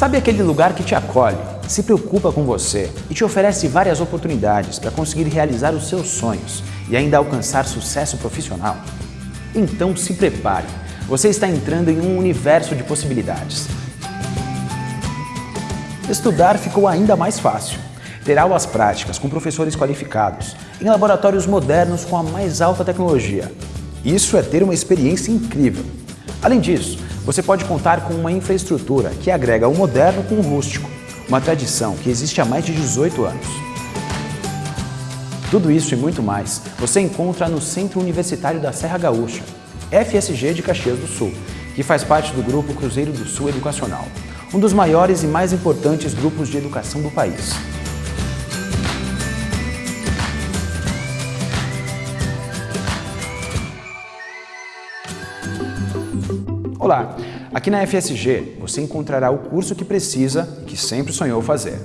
Sabe aquele lugar que te acolhe, se preocupa com você e te oferece várias oportunidades para conseguir realizar os seus sonhos e ainda alcançar sucesso profissional? Então se prepare, você está entrando em um universo de possibilidades. Estudar ficou ainda mais fácil. Ter aulas práticas com professores qualificados, em laboratórios modernos com a mais alta tecnologia. Isso é ter uma experiência incrível. Além disso, você pode contar com uma infraestrutura que agrega o moderno com o rústico, uma tradição que existe há mais de 18 anos. Tudo isso e muito mais você encontra no Centro Universitário da Serra Gaúcha, FSG de Caxias do Sul, que faz parte do Grupo Cruzeiro do Sul Educacional, um dos maiores e mais importantes grupos de educação do país. Olá, aqui na FSG você encontrará o curso que precisa e que sempre sonhou fazer.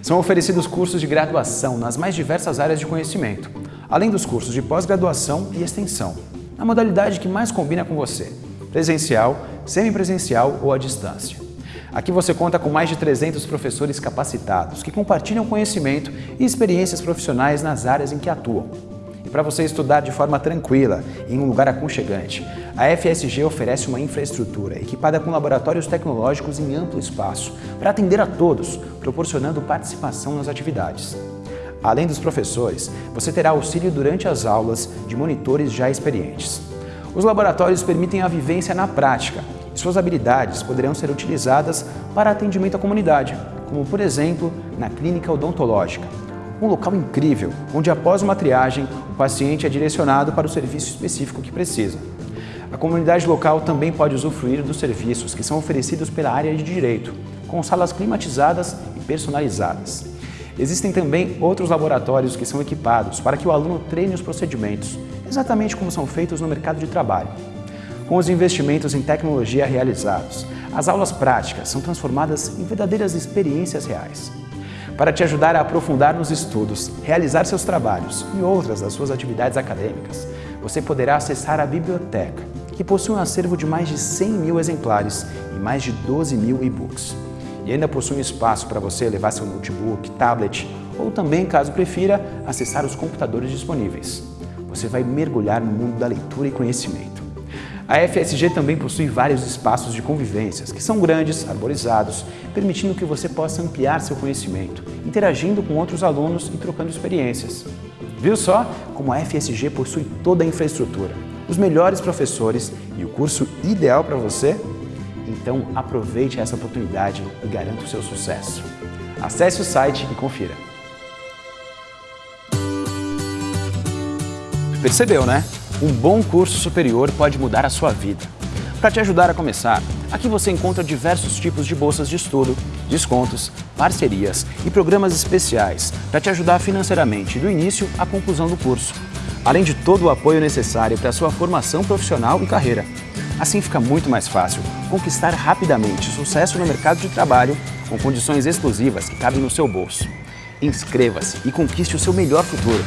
São oferecidos cursos de graduação nas mais diversas áreas de conhecimento, além dos cursos de pós-graduação e extensão, na modalidade que mais combina com você, presencial, semipresencial ou à distância. Aqui você conta com mais de 300 professores capacitados que compartilham conhecimento e experiências profissionais nas áreas em que atuam e para você estudar de forma tranquila, em um lugar aconchegante, a FSG oferece uma infraestrutura equipada com laboratórios tecnológicos em amplo espaço para atender a todos, proporcionando participação nas atividades. Além dos professores, você terá auxílio durante as aulas de monitores já experientes. Os laboratórios permitem a vivência na prática e suas habilidades poderão ser utilizadas para atendimento à comunidade, como por exemplo na clínica odontológica, um local incrível, onde após uma triagem, o paciente é direcionado para o serviço específico que precisa. A comunidade local também pode usufruir dos serviços que são oferecidos pela área de direito, com salas climatizadas e personalizadas. Existem também outros laboratórios que são equipados para que o aluno treine os procedimentos, exatamente como são feitos no mercado de trabalho. Com os investimentos em tecnologia realizados, as aulas práticas são transformadas em verdadeiras experiências reais para te ajudar a aprofundar nos estudos, realizar seus trabalhos e outras das suas atividades acadêmicas. Você poderá acessar a biblioteca, que possui um acervo de mais de 100 mil exemplares e mais de 12 mil e-books. E ainda possui um espaço para você levar seu notebook, tablet ou também, caso prefira, acessar os computadores disponíveis. Você vai mergulhar no mundo da leitura e conhecimento. A FSG também possui vários espaços de convivências, que são grandes, arborizados, permitindo que você possa ampliar seu conhecimento, interagindo com outros alunos e trocando experiências. Viu só como a FSG possui toda a infraestrutura, os melhores professores e o curso ideal para você? Então aproveite essa oportunidade e garanta o seu sucesso. Acesse o site e confira. Percebeu, né? Um bom curso superior pode mudar a sua vida. Para te ajudar a começar, aqui você encontra diversos tipos de bolsas de estudo, descontos, parcerias e programas especiais para te ajudar financeiramente do início à conclusão do curso, além de todo o apoio necessário para a sua formação profissional e carreira. Assim fica muito mais fácil conquistar rapidamente sucesso no mercado de trabalho com condições exclusivas que cabem no seu bolso. Inscreva-se e conquiste o seu melhor futuro.